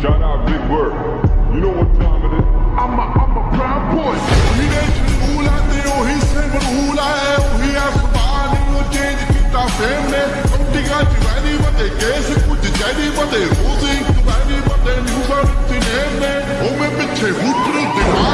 Shout out Big Bird. You know what time it is? I'm a, I'm a proud boy. Mire hula de ohi seven hula hai ohi asmaan no change kita fame ne. Kutti ka chivani bade case kuch jari bade rosing kubani bade new bird tine ne. Home piche hoot ne.